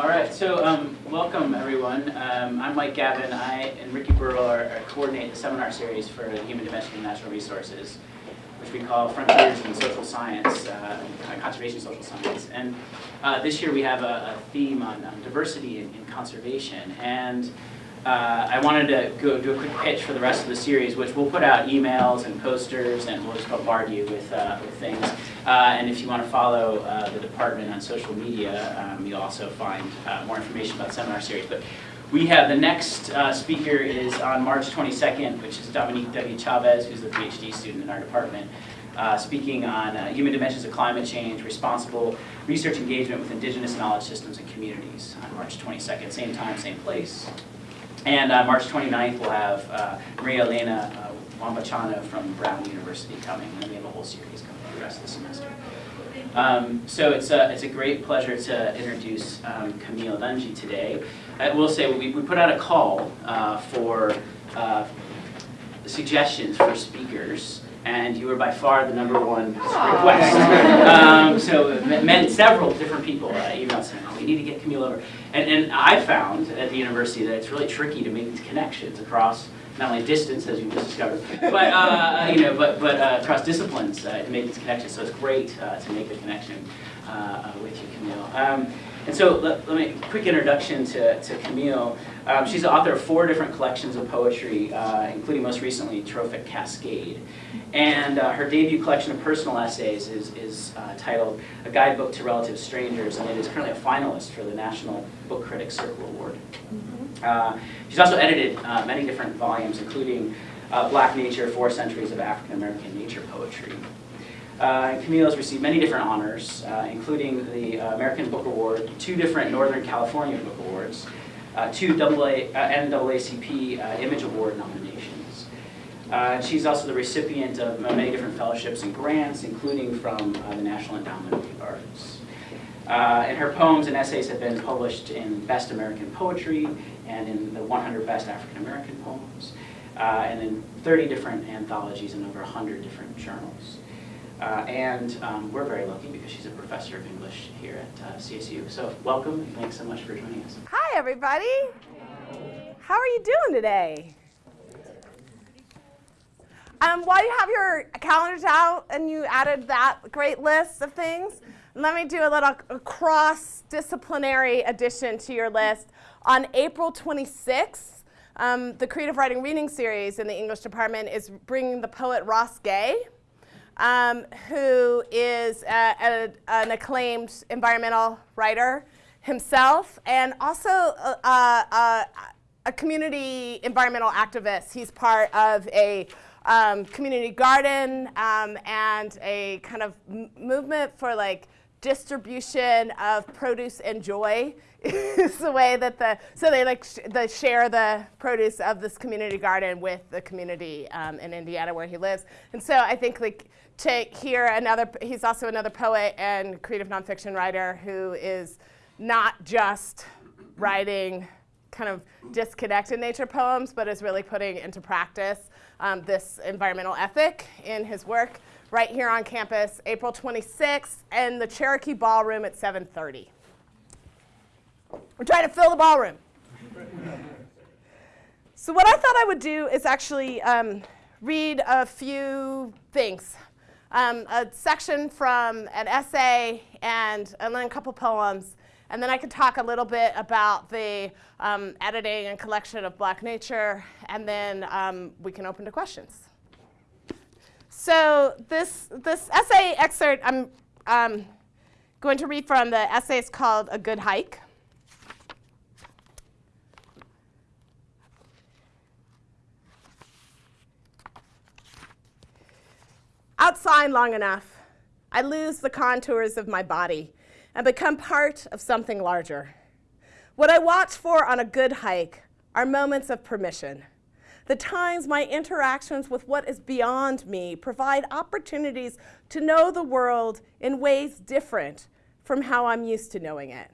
All right, so um, welcome everyone. Um, I'm Mike Gavin. I and Ricky Burrell are, are coordinate the seminar series for the Human Dimension of Natural Resources, which we call Frontiers in Social Science, uh, Conservation Social Science. And uh, this year we have a, a theme on um, diversity in, in conservation. And uh, I wanted to go do a quick pitch for the rest of the series, which we'll put out emails and posters, and we'll just bombard you with, uh, with things. Uh, and if you want to follow uh, the department on social media, um, you'll also find uh, more information about seminar series. But we have the next uh, speaker is on March 22nd, which is Dominique W. Chavez, who's a PhD student in our department. Uh, speaking on uh, human dimensions of climate change, responsible research engagement with indigenous knowledge systems and communities on March 22nd, same time, same place. And March 29th, we'll have Maria Elena Wambachana from Brown University coming, and we have a whole series coming for the rest of the semester. Um, so it's a, it's a great pleasure to introduce um, Camille Dungy today. I will say we, we put out a call uh, for uh, suggestions for speakers and you were by far the number one request. Um, so it meant several different people uh, emailed saying, oh, we need to get Camille over. And, and I found at the university that it's really tricky to make these connections across not only distance, as you just discovered, but uh, you know, but but uh, across disciplines uh, to make these connections. So it's great uh, to make the connection uh, with you, Camille. Um, and so let, let me, quick introduction to, to Camille. Um, she's the author of four different collections of poetry, uh, including most recently Trophic Cascade. And uh, her debut collection of personal essays is, is uh, titled A Guidebook to Relative Strangers, and it is currently a finalist for the National Book Critics Circle Award. Uh, she's also edited uh, many different volumes, including uh, Black Nature, Four Centuries of African American Nature Poetry. Uh, Camille has received many different honors, uh, including the uh, American Book Award, two different Northern California Book Awards, two AA, NAACP Image Award nominations. She's also the recipient of many different fellowships and grants, including from the National Endowment of the Arts. and her poems and essays have been published in Best American Poetry and in the 100 Best African American Poems, and in 30 different anthologies and over 100 different journals. Uh, and um, we're very lucky because she's a professor of English here at uh, CSU. So welcome and thanks so much for joining us. Hi, everybody. How are you doing today? Um, while you have your calendars out and you added that great list of things, let me do a little cross-disciplinary addition to your list. On April 26th, um, the Creative Writing Reading Series in the English department is bringing the poet Ross Gay um, who is a, a, an acclaimed environmental writer himself and also a, a, a, community environmental activist. He's part of a um, community garden um, and a kind of movement for like distribution of produce and joy is the way that the, so they like sh they share the produce of this community garden with the community um, in Indiana where he lives. And so I think like to hear another, he's also another poet and creative nonfiction writer who is not just writing kind of disconnected nature poems, but is really putting into practice um, this environmental ethic in his work right here on campus, April 26th, in the Cherokee Ballroom at 7.30. We're trying to fill the ballroom. so what I thought I would do is actually um, read a few things um, a section from an essay and, and then a couple poems. And then I could talk a little bit about the um, editing and collection of Black Nature, and then um, we can open to questions. So this, this essay excerpt, I'm um, going to read from the essay. It's called A Good Hike. Outside long enough, I lose the contours of my body and become part of something larger. What I watch for on a good hike are moments of permission. The times my interactions with what is beyond me provide opportunities to know the world in ways different from how I'm used to knowing it.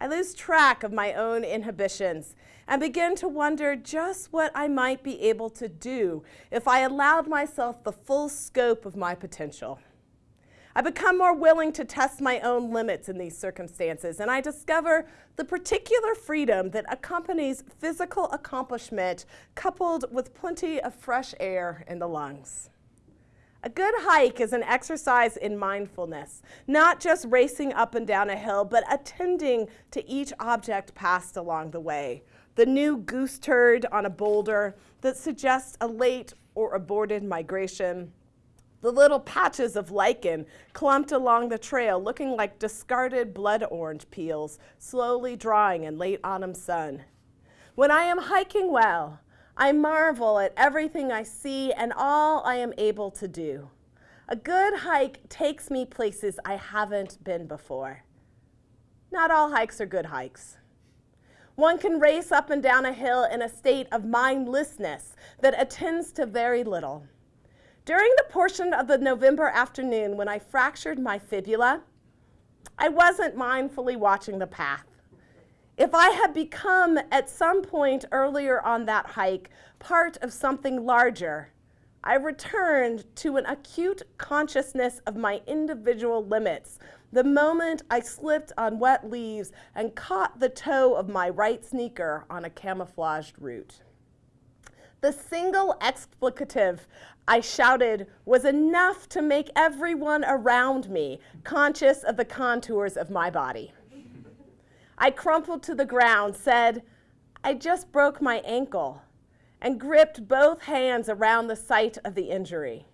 I lose track of my own inhibitions and begin to wonder just what I might be able to do if I allowed myself the full scope of my potential. I become more willing to test my own limits in these circumstances, and I discover the particular freedom that accompanies physical accomplishment coupled with plenty of fresh air in the lungs. A good hike is an exercise in mindfulness, not just racing up and down a hill, but attending to each object passed along the way. The new goose turd on a boulder that suggests a late or aborted migration, the little patches of lichen clumped along the trail looking like discarded blood orange peels slowly drying in late autumn sun. When I am hiking well, I marvel at everything I see and all I am able to do. A good hike takes me places I haven't been before. Not all hikes are good hikes. One can race up and down a hill in a state of mindlessness that attends to very little. During the portion of the November afternoon when I fractured my fibula, I wasn't mindfully watching the path. If I had become, at some point earlier on that hike, part of something larger, I returned to an acute consciousness of my individual limits the moment I slipped on wet leaves and caught the toe of my right sneaker on a camouflaged root. The single explicative I shouted was enough to make everyone around me conscious of the contours of my body. I crumpled to the ground, said, I just broke my ankle, and gripped both hands around the site of the injury.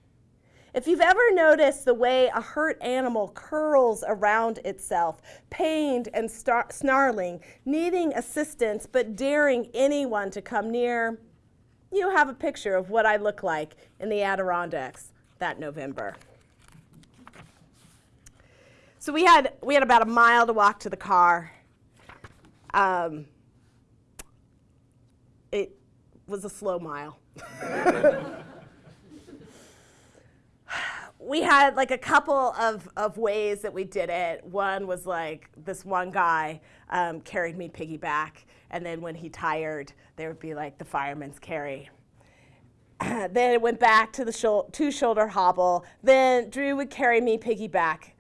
If you've ever noticed the way a hurt animal curls around itself, pained and snarling, needing assistance but daring anyone to come near, you have a picture of what I look like in the Adirondacks that November. So we had, we had about a mile to walk to the car. Um, it was a slow mile. we had like a couple of, of ways that we did it. One was like this one guy um, carried me piggyback, and then when he tired, there would be like the fireman's carry. then it went back to the shul two shoulder hobble. Then Drew would carry me piggyback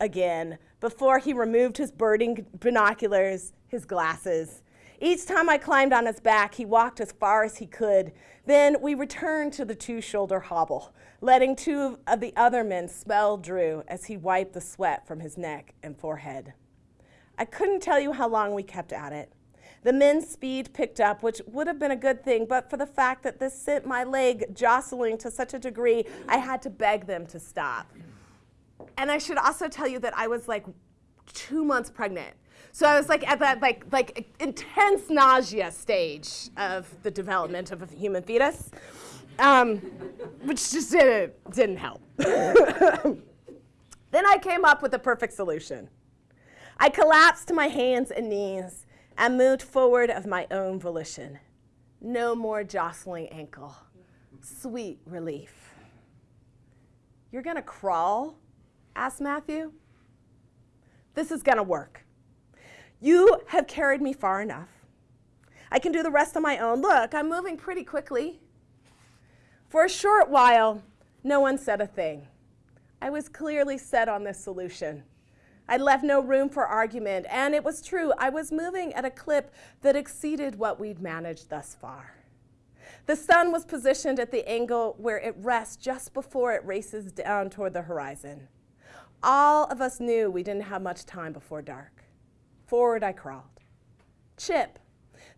again before he removed his birding binoculars, his glasses. Each time I climbed on his back, he walked as far as he could. Then we returned to the two shoulder hobble, letting two of the other men smell Drew as he wiped the sweat from his neck and forehead. I couldn't tell you how long we kept at it. The men's speed picked up, which would have been a good thing, but for the fact that this sent my leg jostling to such a degree, I had to beg them to stop. And I should also tell you that I was like two months pregnant. So I was like at that like like intense nausea stage of the development of a human fetus, um, which just didn't didn't help. then I came up with the perfect solution. I collapsed to my hands and knees and moved forward of my own volition. No more jostling ankle. Sweet relief. You're going to crawl? asked Matthew. This is going to work. You have carried me far enough. I can do the rest on my own. Look, I'm moving pretty quickly. For a short while, no one said a thing. I was clearly set on this solution. I left no room for argument, and it was true, I was moving at a clip that exceeded what we'd managed thus far. The sun was positioned at the angle where it rests just before it races down toward the horizon. All of us knew we didn't have much time before dark. Forward I crawled. Chip,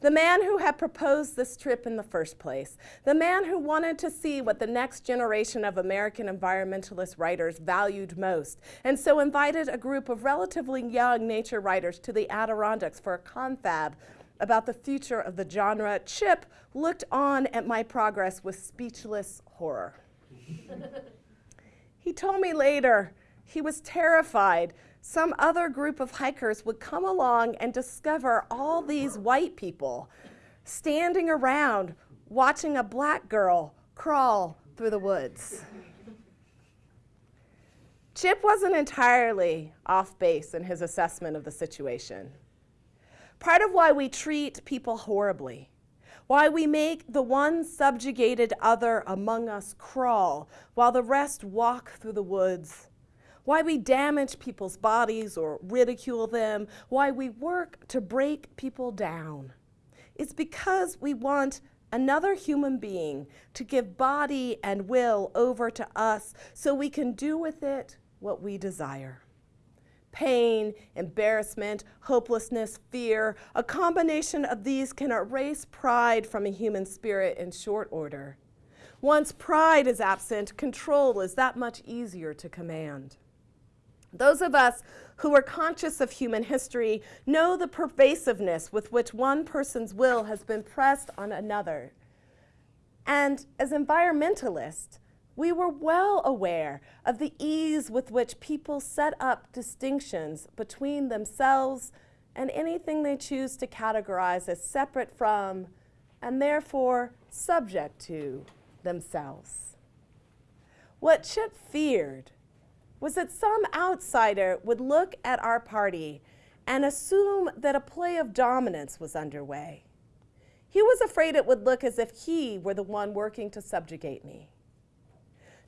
the man who had proposed this trip in the first place, the man who wanted to see what the next generation of American environmentalist writers valued most, and so invited a group of relatively young nature writers to the Adirondacks for a confab about the future of the genre, Chip looked on at my progress with speechless horror. he told me later he was terrified some other group of hikers would come along and discover all these white people standing around watching a black girl crawl through the woods. Chip wasn't entirely off base in his assessment of the situation. Part of why we treat people horribly, why we make the one subjugated other among us crawl while the rest walk through the woods, why we damage people's bodies or ridicule them, why we work to break people down. It's because we want another human being to give body and will over to us so we can do with it what we desire. Pain, embarrassment, hopelessness, fear, a combination of these can erase pride from a human spirit in short order. Once pride is absent, control is that much easier to command. Those of us who are conscious of human history know the pervasiveness with which one person's will has been pressed on another. And as environmentalists, we were well aware of the ease with which people set up distinctions between themselves and anything they choose to categorize as separate from and therefore subject to themselves. What Chip feared was that some outsider would look at our party and assume that a play of dominance was underway. He was afraid it would look as if he were the one working to subjugate me.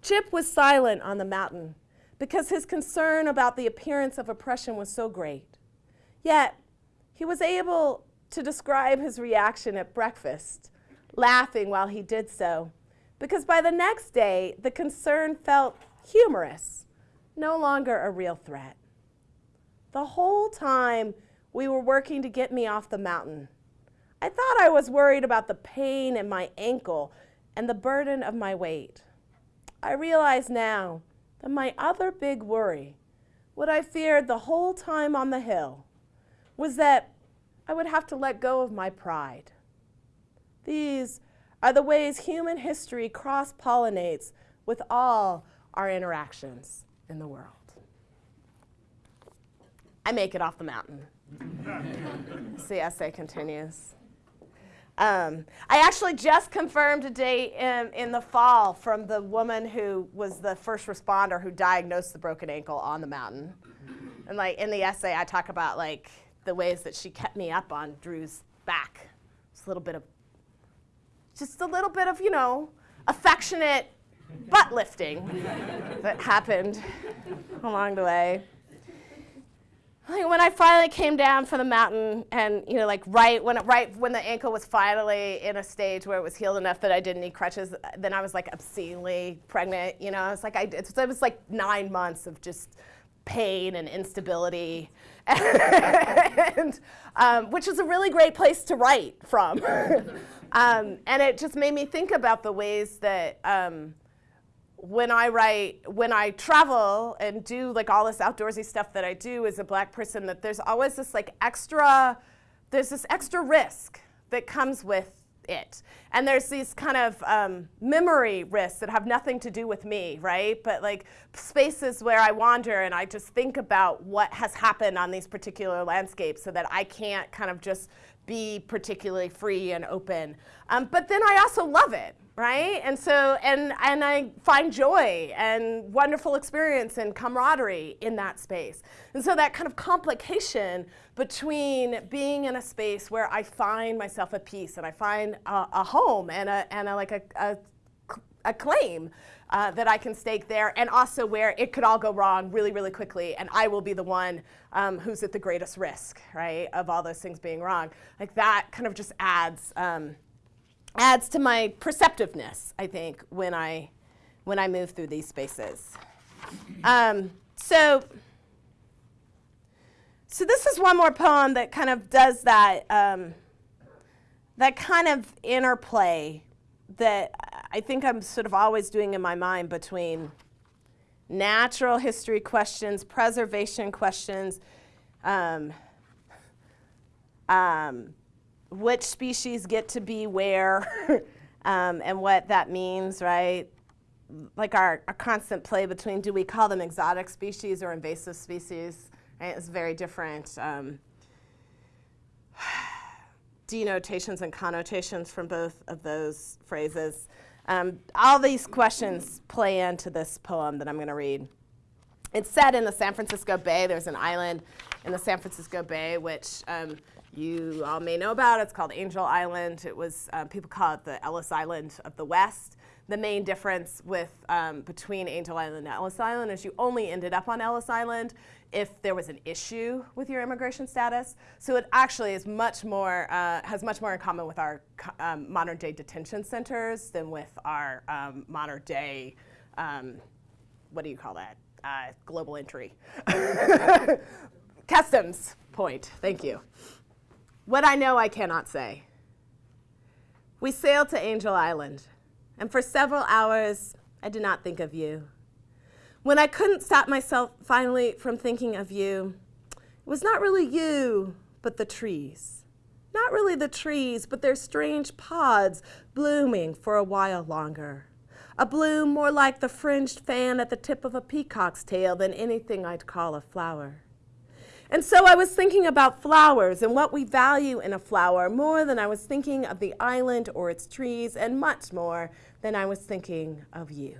Chip was silent on the mountain because his concern about the appearance of oppression was so great. Yet, he was able to describe his reaction at breakfast, laughing while he did so, because by the next day, the concern felt humorous no longer a real threat. The whole time we were working to get me off the mountain, I thought I was worried about the pain in my ankle and the burden of my weight. I realize now that my other big worry, what I feared the whole time on the hill, was that I would have to let go of my pride. These are the ways human history cross-pollinates with all our interactions in the world. I make it off the mountain. the essay continues. Um, I actually just confirmed a date in, in the fall from the woman who was the first responder who diagnosed the broken ankle on the mountain. And like in the essay, I talk about like the ways that she kept me up on Drew's back. Just a little bit of, just a little bit of, you know, affectionate butt lifting that happened along the way. Like when I finally came down from the mountain and, you know, like right when, it, right when the ankle was finally in a stage where it was healed enough that I didn't need crutches, then I was like obscenely pregnant, you know, I was like, I, it, it was like nine months of just pain and instability, and, um, which is a really great place to write from. um, and it just made me think about the ways that um, when I write, when I travel and do like all this outdoorsy stuff that I do as a black person, that there's always this like extra, there's this extra risk that comes with it. And there's these kind of um, memory risks that have nothing to do with me, right? But like spaces where I wander and I just think about what has happened on these particular landscapes so that I can't kind of just be particularly free and open. Um, but then I also love it, right? And so, and, and I find joy and wonderful experience and camaraderie in that space. And so that kind of complication between being in a space where I find myself at peace and I find a, a home and a, and a, like a, a, a claim uh, that I can stake there, and also where it could all go wrong really, really quickly, and I will be the one um, who's at the greatest risk, right, of all those things being wrong. Like that kind of just adds um, adds to my perceptiveness, I think, when I when I move through these spaces. Um, so. So this is one more poem that kind of does that, um, that kind of interplay that I think I'm sort of always doing in my mind between natural history questions, preservation questions, um, um, which species get to be where, um, and what that means, right? Like our, our, constant play between do we call them exotic species or invasive species, right? It's very different. Um, denotations and connotations from both of those phrases. Um, all these questions play into this poem that I'm going to read. It's set in the San Francisco Bay. There's an island in the San Francisco Bay, which um, you all may know about. It's called Angel Island. It was, uh, people call it the Ellis Island of the West. The main difference with, um, between Angel Island and Ellis Island is you only ended up on Ellis Island if there was an issue with your immigration status. So it actually is much more, uh, has much more in common with our um, modern day detention centers than with our um, modern day, um, what do you call that? Uh, global entry. Customs point, thank you. What I know I cannot say. We sailed to Angel Island, and for several hours I did not think of you. When I couldn't stop myself finally from thinking of you, it was not really you, but the trees. Not really the trees, but their strange pods blooming for a while longer. A bloom more like the fringed fan at the tip of a peacock's tail than anything I'd call a flower. And so I was thinking about flowers and what we value in a flower more than I was thinking of the island or its trees, and much more than I was thinking of you.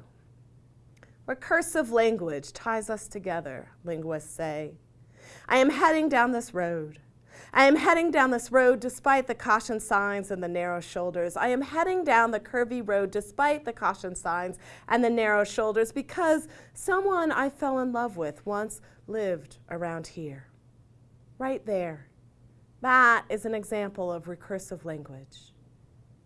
Recursive language ties us together, linguists say. I am heading down this road. I am heading down this road despite the caution signs and the narrow shoulders. I am heading down the curvy road despite the caution signs and the narrow shoulders because someone I fell in love with once lived around here. Right there. That is an example of recursive language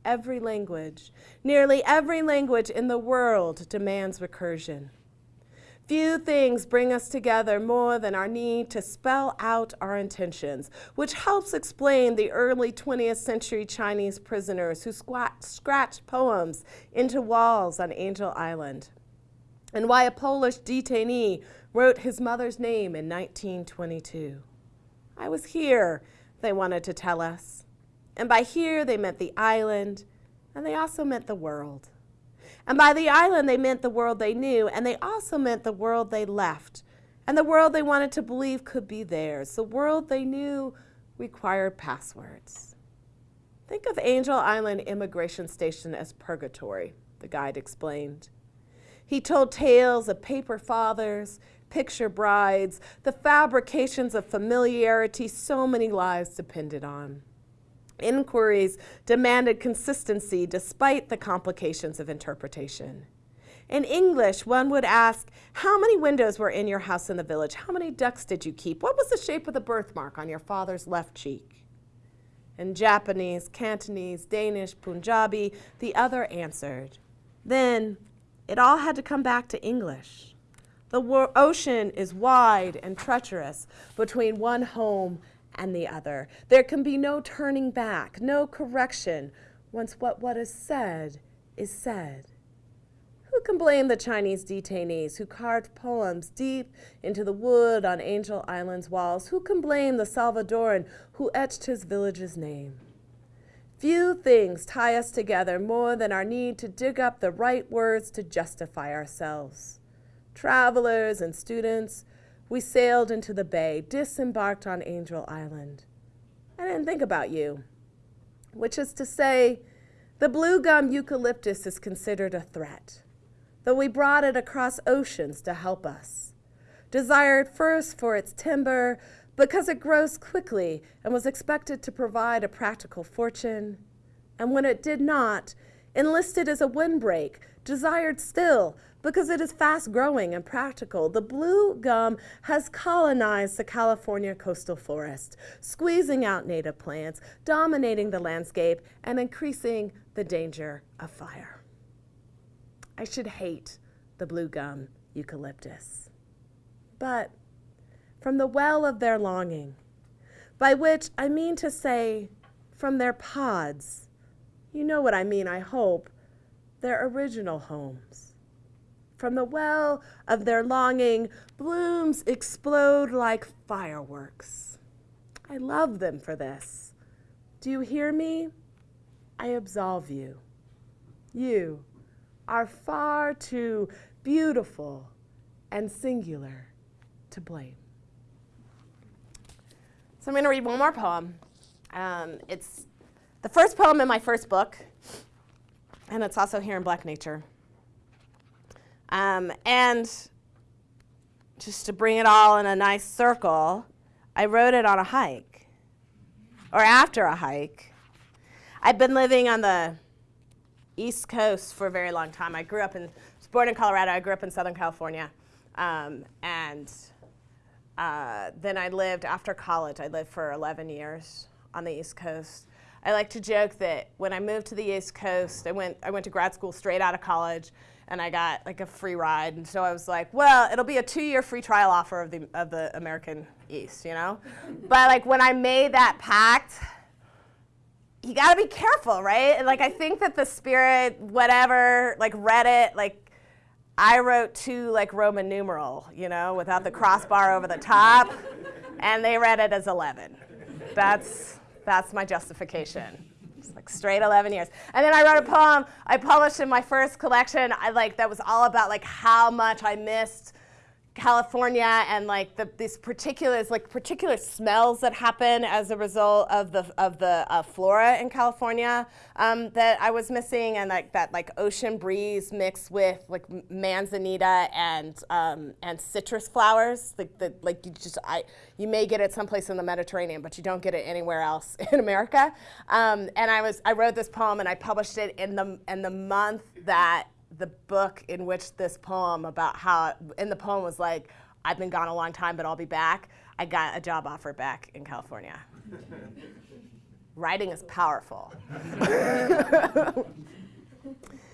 every language, nearly every language in the world demands recursion. Few things bring us together more than our need to spell out our intentions, which helps explain the early 20th century Chinese prisoners who scratched poems into walls on Angel Island, and why a Polish detainee wrote his mother's name in 1922. I was here, they wanted to tell us. And by here, they meant the island, and they also meant the world. And by the island, they meant the world they knew, and they also meant the world they left, and the world they wanted to believe could be theirs. The world they knew required passwords. Think of Angel Island Immigration Station as purgatory, the guide explained. He told tales of paper fathers, picture brides, the fabrications of familiarity so many lives depended on. Inquiries demanded consistency despite the complications of interpretation. In English, one would ask, how many windows were in your house in the village? How many ducks did you keep? What was the shape of the birthmark on your father's left cheek? In Japanese, Cantonese, Danish, Punjabi, the other answered. Then it all had to come back to English. The ocean is wide and treacherous between one home and the other. There can be no turning back, no correction once what, what is said is said. Who can blame the Chinese detainees who carved poems deep into the wood on Angel Island's walls? Who can blame the Salvadoran who etched his village's name? Few things tie us together more than our need to dig up the right words to justify ourselves. Travelers and students, we sailed into the bay, disembarked on Angel Island. I didn't think about you, which is to say, the blue gum eucalyptus is considered a threat, though we brought it across oceans to help us. Desired first for its timber, because it grows quickly and was expected to provide a practical fortune, and when it did not, enlisted as a windbreak, desired still because it is fast growing and practical. The blue gum has colonized the California coastal forest, squeezing out native plants, dominating the landscape, and increasing the danger of fire. I should hate the blue gum eucalyptus. But from the well of their longing, by which I mean to say from their pods, you know what I mean, I hope, their original homes from the well of their longing, blooms explode like fireworks. I love them for this. Do you hear me? I absolve you. You are far too beautiful and singular to blame. So I'm going to read one more poem. Um, it's the first poem in my first book, and it's also here in Black Nature. Um, and just to bring it all in a nice circle, I wrote it on a hike or after a hike. I've been living on the East Coast for a very long time. I grew up in, was born in Colorado. I grew up in Southern California. Um, and uh, then I lived, after college, I lived for 11 years on the East Coast. I like to joke that when I moved to the East Coast, I went, I went to grad school straight out of college and I got like a free ride. And so I was like, well, it'll be a two-year free trial offer of the, of the American East, you know? but like when I made that pact, you gotta be careful, right? And, like I think that the spirit, whatever, like read it, like I wrote two like Roman numeral, you know, without the crossbar over the top, and they read it as 11. That's, that's my justification. Like straight 11 years. And then I wrote a poem I published in my first collection. I like that was all about like how much I missed California and like the, these particular like particular smells that happen as a result of the of the uh, flora in California um, that I was missing and like that like ocean breeze mixed with like manzanita and um, and citrus flowers like the like you just I you may get it someplace in the Mediterranean but you don't get it anywhere else in America. Um, and I was I wrote this poem and I published it in the in the month that the book in which this poem about how, in the poem was like, I've been gone a long time, but I'll be back. I got a job offer back in California. Writing is powerful.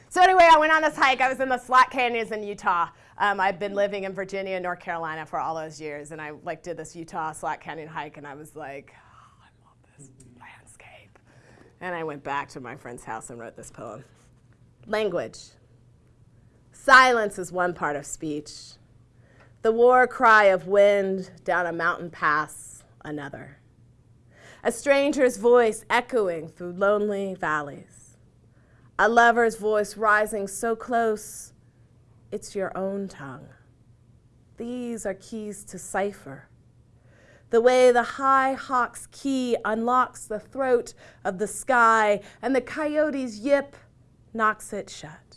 so anyway, I went on this hike. I was in the Slot Canyons in Utah. Um, I've been living in Virginia and North Carolina for all those years, and I like did this Utah Slot Canyon hike, and I was like, oh, I love this landscape. And I went back to my friend's house and wrote this poem. Language. Silence is one part of speech. The war cry of wind down a mountain pass, another. A stranger's voice echoing through lonely valleys. A lover's voice rising so close, it's your own tongue. These are keys to cipher. The way the high hawk's key unlocks the throat of the sky and the coyote's yip knocks it shut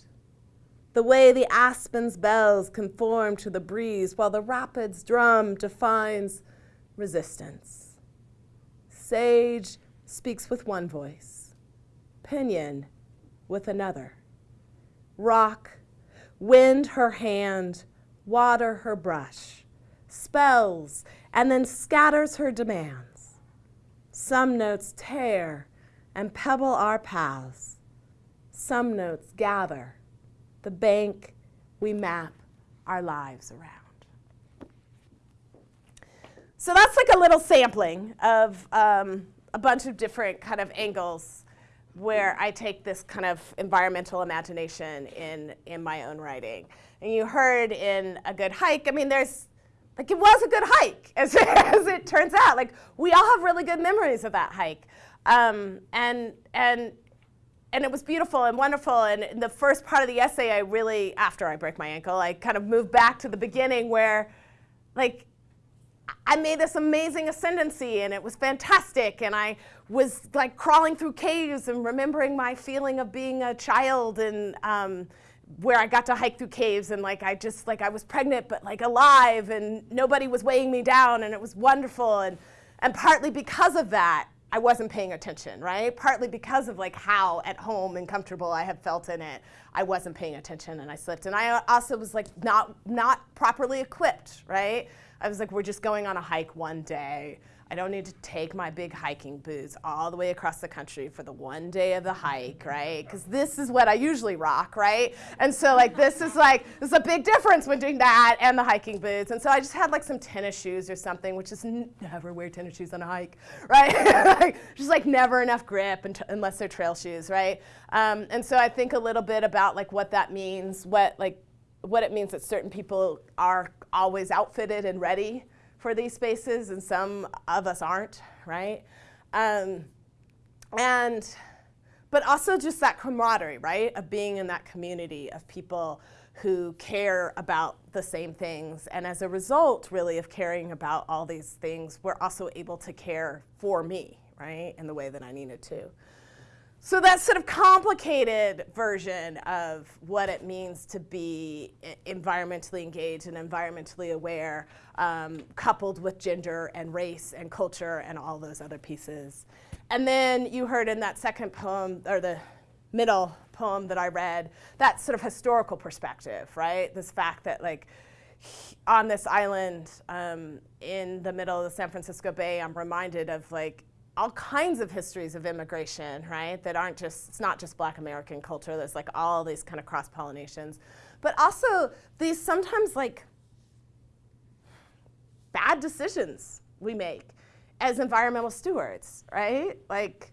the way the aspen's bells conform to the breeze while the rapid's drum defines resistance. Sage speaks with one voice, pinion with another. Rock, wind her hand, water her brush, spells, and then scatters her demands. Some notes tear and pebble our paths. Some notes gather the bank we map our lives around. So that's like a little sampling of um, a bunch of different kind of angles where I take this kind of environmental imagination in, in my own writing. And you heard in A Good Hike, I mean, there's, like it was a good hike, as, as it turns out. Like we all have really good memories of that hike. Um, and, and and it was beautiful and wonderful. And in the first part of the essay, I really, after I break my ankle, I kind of moved back to the beginning where, like, I made this amazing ascendancy and it was fantastic. And I was like crawling through caves and remembering my feeling of being a child and um, where I got to hike through caves and like I just like I was pregnant but like alive and nobody was weighing me down and it was wonderful. And, and partly because of that, I wasn't paying attention, right? Partly because of like how at home and comfortable I had felt in it, I wasn't paying attention and I slipped. And I also was like not, not properly equipped, right? I was like, we're just going on a hike one day. I don't need to take my big hiking boots all the way across the country for the one day of the hike, right? Because this is what I usually rock, right? And so like this is like, there's a big difference when doing that and the hiking boots. And so I just had like some tennis shoes or something, which is never wear tennis shoes on a hike, right? just like never enough grip unless they're trail shoes, right? Um, and so I think a little bit about like what that means, what like, what it means that certain people are always outfitted and ready for these spaces, and some of us aren't, right? Um, and, but also just that camaraderie, right, of being in that community of people who care about the same things. And as a result, really, of caring about all these things, we're also able to care for me, right, in the way that I needed to. So that sort of complicated version of what it means to be environmentally engaged and environmentally aware, um, coupled with gender and race and culture and all those other pieces. And then you heard in that second poem, or the middle poem that I read, that sort of historical perspective, right? This fact that like on this island um, in the middle of the San Francisco Bay, I'm reminded of like all kinds of histories of immigration, right? That aren't just, it's not just black American culture, there's like all these kind of cross pollinations. But also these sometimes like bad decisions we make as environmental stewards, right? Like,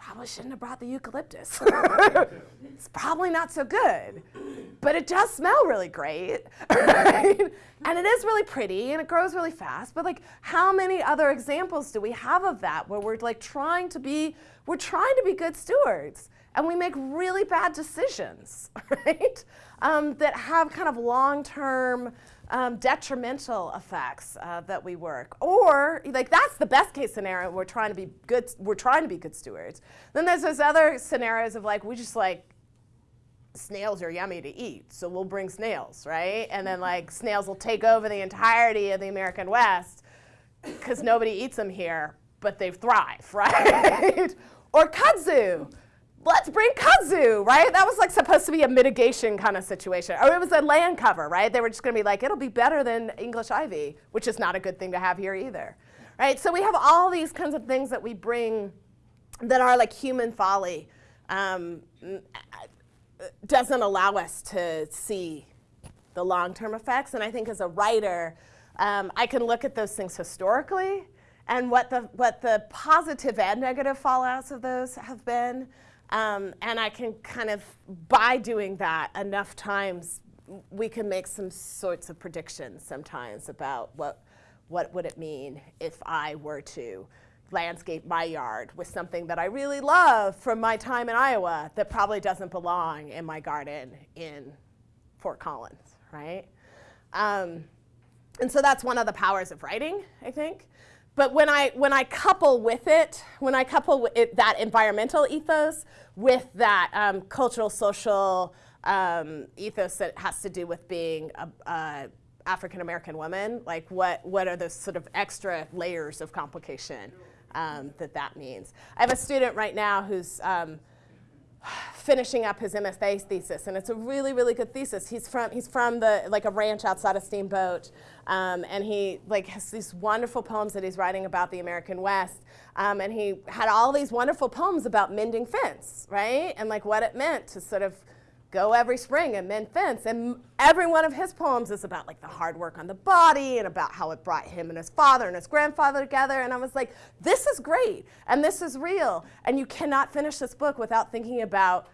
probably shouldn't have brought the eucalyptus. it's probably not so good, but it does smell really great, right? And it is really pretty and it grows really fast, but like how many other examples do we have of that where we're like trying to be, we're trying to be good stewards and we make really bad decisions, right? Um, that have kind of long-term um, detrimental effects uh, that we work. Or like that's the best case scenario. We're trying to be good. We're trying to be good stewards. Then there's those other scenarios of like we just like snails are yummy to eat, so we'll bring snails, right? And then like snails will take over the entirety of the American West because nobody eats them here, but they thrive, right? or kudzu let's bring kudzu, right? That was like supposed to be a mitigation kind of situation. Or it was a land cover, right? They were just going to be like, it'll be better than English ivy, which is not a good thing to have here either, right? So we have all these kinds of things that we bring that are like human folly. Um, doesn't allow us to see the long-term effects. And I think as a writer, um, I can look at those things historically and what the, what the positive and negative fallouts of those have been. Um, and I can kind of, by doing that enough times, we can make some sorts of predictions sometimes about what, what would it mean if I were to landscape my yard with something that I really love from my time in Iowa that probably doesn't belong in my garden in Fort Collins, right? Um, and so that's one of the powers of writing, I think. But when I, when I couple with it, when I couple it, that environmental ethos with that um, cultural, social um, ethos that has to do with being a, a African American woman, like what, what are those sort of extra layers of complication um, that that means? I have a student right now who's um, finishing up his MFA thesis, and it's a really, really good thesis. He's from he's from the like a ranch outside of Steamboat, um, and he like has these wonderful poems that he's writing about the American West, um, and he had all these wonderful poems about mending fence, right, and like what it meant to sort of go every spring and mend fence. And every one of his poems is about like the hard work on the body and about how it brought him and his father and his grandfather together. And I was like, this is great and this is real. And you cannot finish this book without thinking about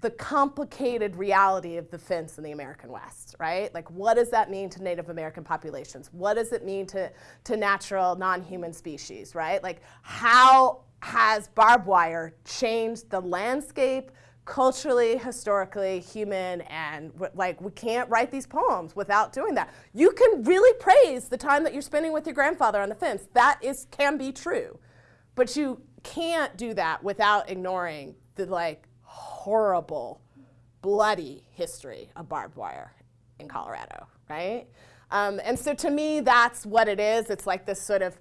the complicated reality of the fence in the American West, right? Like what does that mean to Native American populations? What does it mean to, to natural non-human species, right? Like how has barbed wire changed the landscape, culturally, historically, human, and like we can't write these poems without doing that. You can really praise the time that you're spending with your grandfather on the fence. That is can be true, but you can't do that without ignoring the like horrible, bloody history of barbed wire in Colorado, right? Um, and so to me, that's what it is. It's like this sort of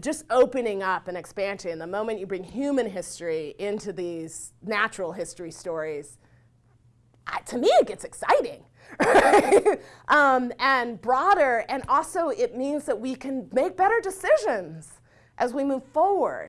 just opening up and expansion. The moment you bring human history into these natural history stories, to me it gets exciting. um, and broader, and also it means that we can make better decisions as we move forward.